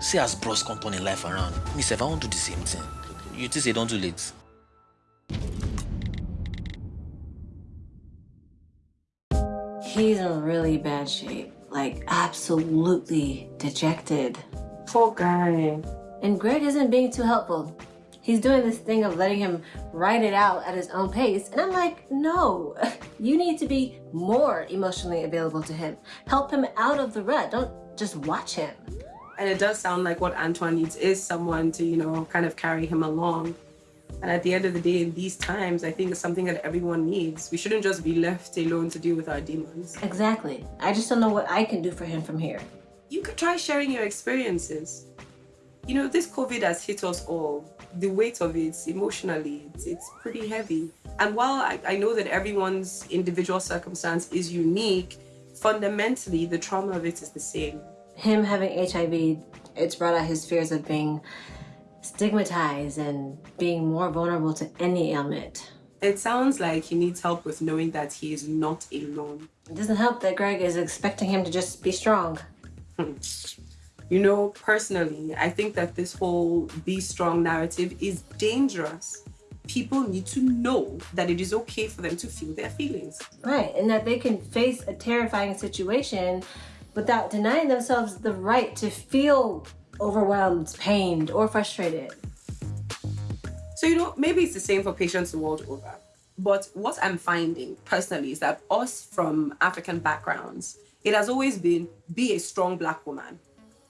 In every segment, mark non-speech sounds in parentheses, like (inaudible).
See as bros come turn in life around. Me sef, I won't do the same thing. You think say don't do late? He's in really bad shape. Like, absolutely dejected. Poor guy. And Greg isn't being too helpful. He's doing this thing of letting him write it out at his own pace. And I'm like, no, (laughs) you need to be more emotionally available to him. Help him out of the rut. Don't just watch him. And it does sound like what Antoine needs is someone to, you know, kind of carry him along. And at the end of the day, in these times, I think it's something that everyone needs. We shouldn't just be left alone to deal with our demons. Exactly. I just don't know what I can do for him from here. You could try sharing your experiences. You know, this COVID has hit us all. The weight of it emotionally, it's, it's pretty heavy. And while I, I know that everyone's individual circumstance is unique, fundamentally, the trauma of it is the same. Him having HIV, it's brought out his fears of being stigmatized and being more vulnerable to any ailment. It sounds like he needs help with knowing that he is not alone. It doesn't help that Greg is expecting him to just be strong. Hmm. You know, personally, I think that this whole be strong narrative is dangerous. People need to know that it is okay for them to feel their feelings. Right, and that they can face a terrifying situation without denying themselves the right to feel overwhelmed, pained, or frustrated. So, you know, maybe it's the same for patients the world over. But what I'm finding personally is that us from African backgrounds, it has always been be a strong black woman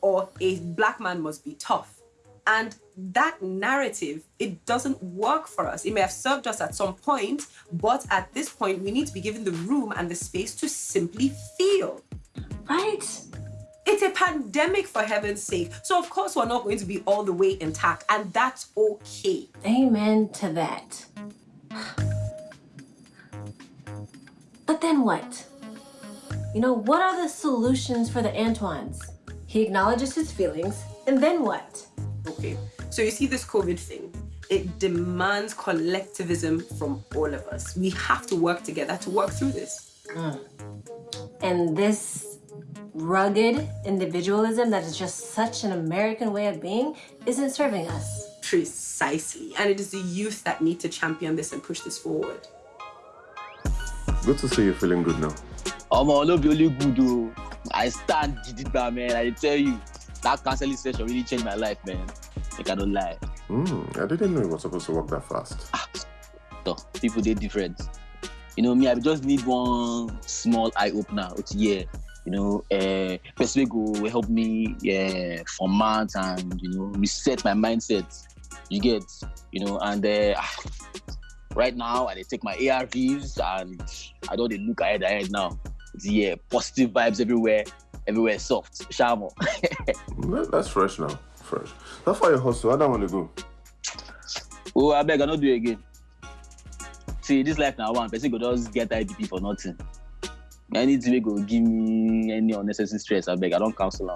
or a black man must be tough. And that narrative, it doesn't work for us. It may have served us at some point, but at this point, we need to be given the room and the space to simply feel. Right? It's a pandemic for heaven's sake. So of course we're not going to be all the way intact and that's okay. Amen to that. (sighs) But then what? You know, what are the solutions for the Antoines? He acknowledges his feelings, and then what? Okay, so you see this COVID thing, it demands collectivism from all of us. We have to work together to work through this. Mm. And this rugged individualism that is just such an American way of being isn't serving us. Precisely. And it is the youth that need to champion this and push this forward. Good to see you feeling good now. Omo, no be only good though. I stand Gidigba, man. I tell you, that counseling session really changed my life, man. Like I don't lie. Mm, I didn't know it was supposed to work that fast. Ah, so people they different. You know me, I just need one small eye opener. Yeah, you know, uh, person go help me yeah, format and you know reset my mindset. You get, you know, and uh, right now I take my ARVs and I don't look ahead ahead now. Yeah, positive vibes everywhere, everywhere soft. Shamo. (laughs) That's fresh now. Fresh. How far you hustle? I don't want to go. Oh, I beg, I not do it again. See, this life now one person go just get IDP for nothing. I need Anything go give me any unnecessary stress. I beg, I don't counsel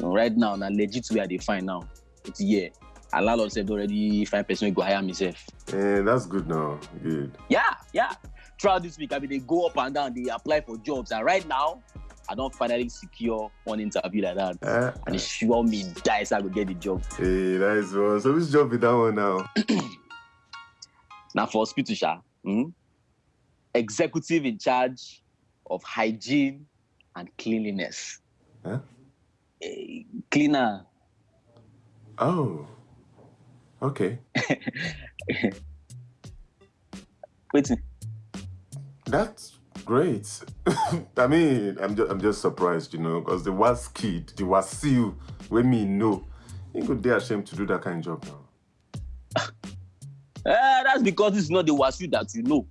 know, right now, now legit where they find now. It's yeah. A landlord said already five percent go hire myself. Yeah, that's good now. Good. Yeah, yeah. Throughout this week, I mean, they go up and down, they apply for jobs, and right now, I don't finally secure one interview like that. Uh, and they sure me dice I will get the job. Hey, nice one. So which job is that one now? (clears throat) now for hospital, sha, hmm? executive in charge of hygiene and cleanliness. Huh? A cleaner. Oh. Okay. (laughs) Wait. That's great. (laughs) I mean, I'm just, I'm just surprised, you know, because the was kid, the was you, when me know, you could dare ashamed to do that kind of job now. uh, (laughs) that's because this is not the Wasu that you know.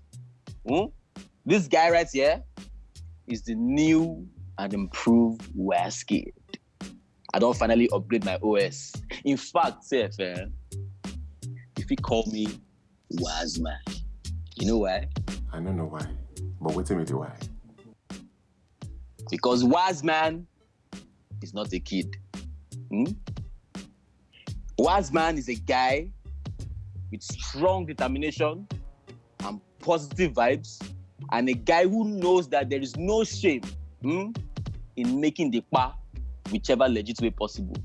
Hmm? This guy right here is the new and improved Waskid. I don't finally upgrade my OS. In fact, Seth, eh, if he call me Wazman, you know why? I don't know why. But wait a minute, why? Because wise man is not a kid. Hmm? man is a guy with strong determination and positive vibes, and a guy who knows that there is no shame hmm, in making the pa whichever legit way possible.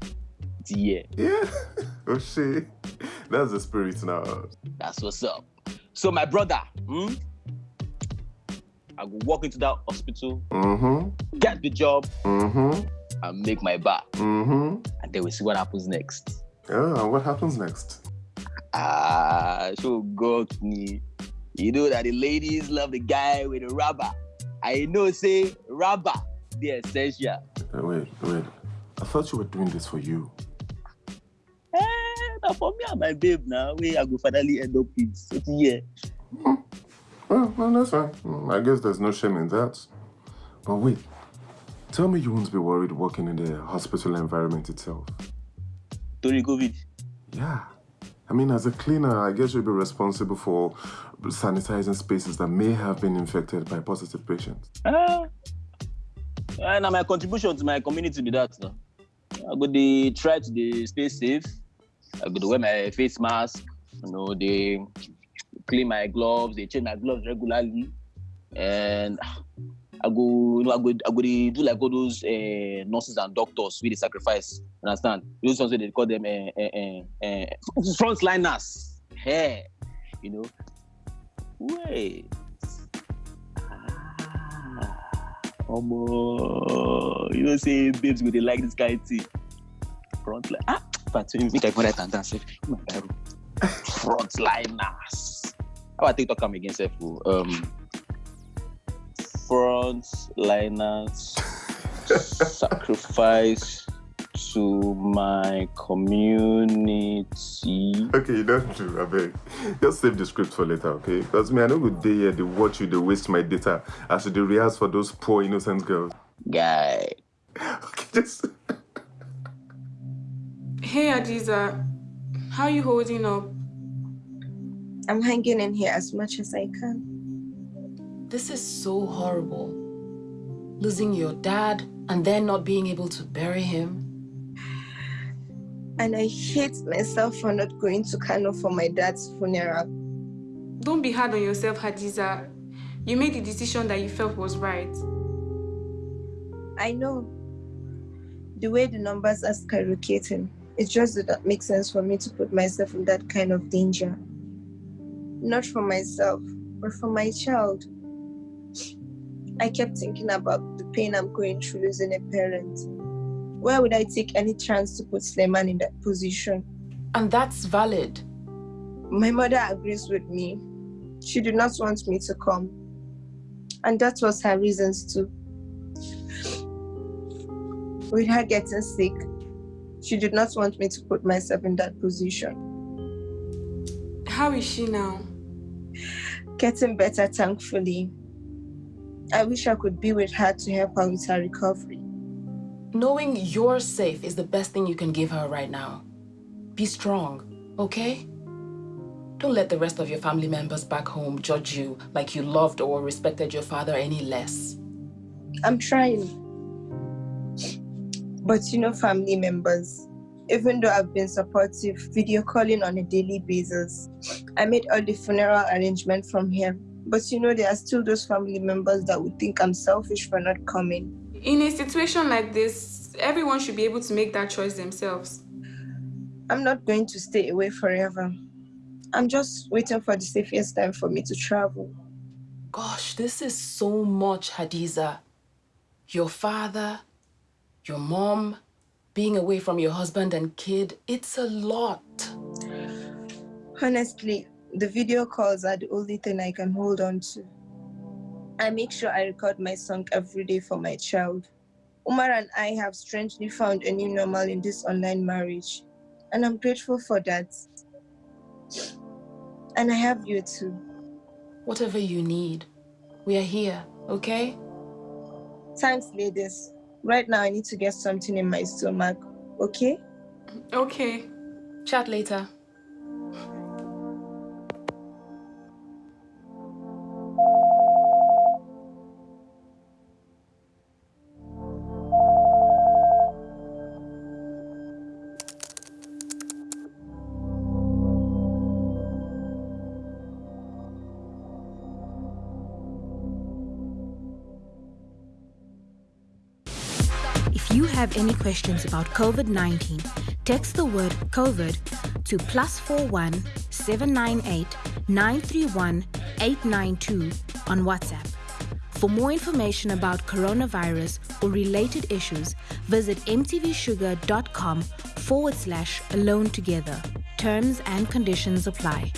Yeah, Yeah. (laughs) oh shit. That's the spirit now. that's what's up. So my brother, hmm? I go walk into that hospital, Mm-hmm. get the job, Mm-hmm. and make my bar, Mm-hmm. and then we see what happens next. Yeah, what happens next? Ah, so God me. You know that the ladies love the guy with the rubber. I know, say rubber, the essential. Wait, wait. I thought you were doing this for you. Eh, now for me and my babe now, we I go finally end up with. Yeah. Well, well, that's fine. Mm, I guess there's no shame in that. But wait, tell me you won't be worried working in the hospital environment itself. During COVID. Yeah. I mean, as a cleaner, I guess you'll be responsible for sanitizing spaces that may have been infected by positive patients. Ah, and now my contribution to my community be that. No? I go dey try to dey stay safe. I go wear my face mask. You know, they clean my gloves. They change my gloves regularly, and I go, you know, I go, I go dey do like all those uh, nurses and doctors with the sacrifice. Understand? Those ones they call them uh, uh, uh, frontliners. Hey, you know. Wait. Ah, Omo, you know, say babes go dey like this kind of thing. Front line. Ah, but make I go right and dance. My Bible. Frontliners. How I take talk am again, sef? o? Um, frontliners (laughs) sacrifice to my community. Okay, you don't do, I beg. Just save the script for later, okay? Because me, I know good day here, they watch you, they waste my data as you they rehearse for those poor innocent girls. Guy. Okay, just. (laughs) Hey Hadiza, how you holding up? I'm hanging in here as much as I can. This is so horrible. Losing your dad and then not being able to bury him. And I hate myself for not going to Kano for my dad's funeral. Don't be hard on yourself, Hadiza. You made the decision that you felt was right. I know the way the numbers are skyrocketing, it just did not make sense for me to put myself in that kind of danger. Not for myself, but for my child. I kept thinking about the pain I'm going through losing a parent. Why would I take any chance to put Sleman in that position? And that's valid. My mother agrees with me. She did not want me to come. And that was her reasons too. With her getting sick, she did not want me to put myself in that position. How is she now? Getting better, thankfully. I wish I could be with her to help her with her recovery. Knowing you're safe is the best thing you can give her right now. Be strong, okay? Don't let the rest of your family members back home judge you like you loved or respected your father any less. I'm trying. But you know, family members, even though I've been supportive, video calling on a daily basis, I made all the funeral arrangement from here. But you know, there are still those family members that would think I'm selfish for not coming. In a situation like this, everyone should be able to make that choice themselves. I'm not going to stay away forever. I'm just waiting for the safest time for me to travel. Gosh, this is so much, Hadiza. Your father, your mom, being away from your husband and kid, it's a lot. Honestly, the video calls are the only thing I can hold on to. I make sure I record my song every day for my child. Umar and I have strangely found a new normal in this online marriage, and I'm grateful for that. And I have you too. Whatever you need, we are here, okay? Thanks, ladies. Right now, I need to get something in my stomach, okay? Okay. Chat later. If you have any questions about COVID 19, Text the word COVID to plus 41 798 931 892 on WhatsApp. For more information about coronavirus or related issues, visit mtvshuga.com forward slash alone together. Terms and conditions apply.